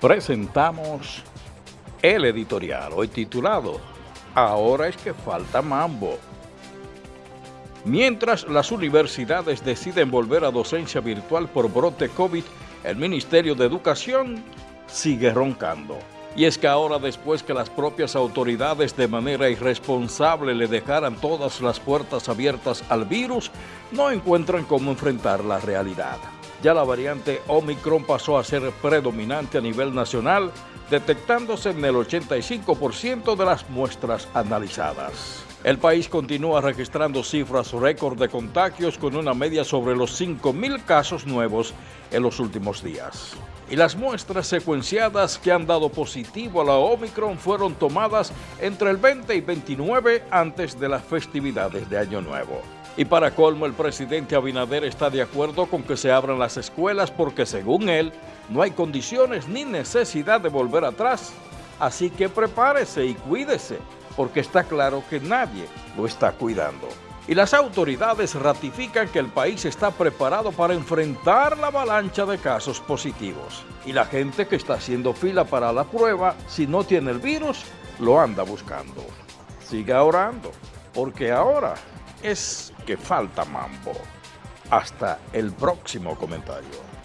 presentamos el editorial, hoy titulado Ahora es que falta mambo. Mientras las universidades deciden volver a docencia virtual por brote COVID, el Ministerio de Educación sigue roncando. Y es que ahora después que las propias autoridades de manera irresponsable le dejaran todas las puertas abiertas al virus, no encuentran cómo enfrentar la realidad. Ya la variante Omicron pasó a ser predominante a nivel nacional, detectándose en el 85% de las muestras analizadas. El país continúa registrando cifras récord de contagios con una media sobre los 5.000 casos nuevos en los últimos días. Y las muestras secuenciadas que han dado positivo a la Omicron fueron tomadas entre el 20 y 29 antes de las festividades de Año Nuevo. Y para colmo, el presidente Abinader está de acuerdo con que se abran las escuelas porque según él, no hay condiciones ni necesidad de volver atrás. Así que prepárese y cuídese porque está claro que nadie lo está cuidando. Y las autoridades ratifican que el país está preparado para enfrentar la avalancha de casos positivos. Y la gente que está haciendo fila para la prueba, si no tiene el virus, lo anda buscando. Siga orando, porque ahora es que falta mambo. Hasta el próximo comentario.